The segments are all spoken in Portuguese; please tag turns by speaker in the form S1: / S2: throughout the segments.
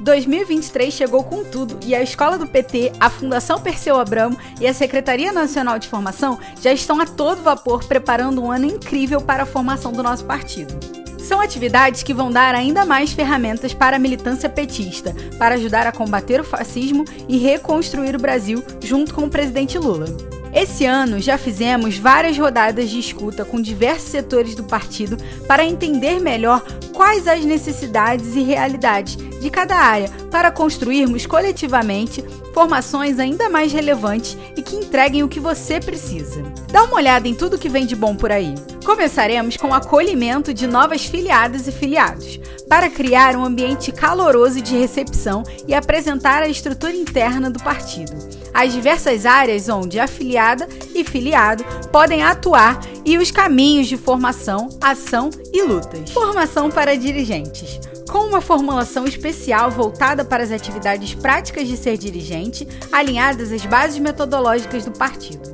S1: 2023 chegou com tudo e a Escola do PT, a Fundação Perseu Abramo e a Secretaria Nacional de Formação já estão a todo vapor preparando um ano incrível para a formação do nosso partido. São atividades que vão dar ainda mais ferramentas para a militância petista, para ajudar a combater o fascismo e reconstruir o Brasil junto com o presidente Lula. Esse ano já fizemos várias rodadas de escuta com diversos setores do partido para entender melhor quais as necessidades e realidades de cada área para construirmos coletivamente formações ainda mais relevantes e que entreguem o que você precisa. Dá uma olhada em tudo que vem de bom por aí. Começaremos com o acolhimento de novas filiadas e filiados, para criar um ambiente caloroso de recepção e apresentar a estrutura interna do partido as diversas áreas onde afiliada e filiado podem atuar e os caminhos de formação, ação e lutas. Formação para dirigentes. Com uma formulação especial voltada para as atividades práticas de ser dirigente, alinhadas às bases metodológicas do partido.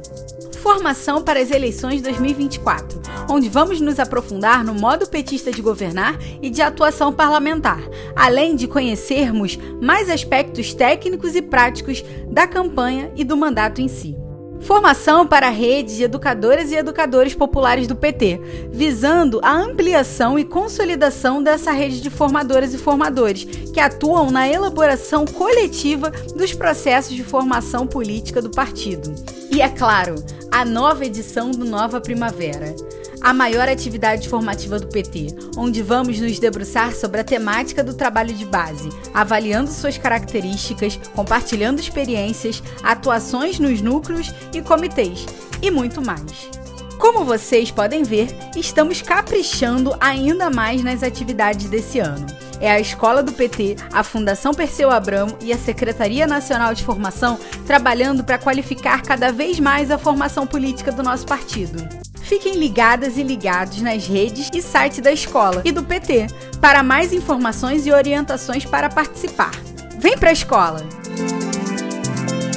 S1: Formação para as eleições 2024, onde vamos nos aprofundar no modo petista de governar e de atuação parlamentar, além de conhecermos mais aspectos técnicos e práticos da campanha e do mandato em si. Formação para a rede de educadoras e educadores populares do PT, visando a ampliação e consolidação dessa rede de formadoras e formadores que atuam na elaboração coletiva dos processos de formação política do partido. E é claro, a nova edição do Nova Primavera, a maior atividade formativa do PT, onde vamos nos debruçar sobre a temática do trabalho de base, avaliando suas características, compartilhando experiências, atuações nos núcleos e comitês e muito mais. Como vocês podem ver, estamos caprichando ainda mais nas atividades desse ano. É a Escola do PT, a Fundação Perseu Abramo e a Secretaria Nacional de Formação trabalhando para qualificar cada vez mais a formação política do nosso partido. Fiquem ligadas e ligados nas redes e site da escola e do PT para mais informações e orientações para participar. Vem para a escola!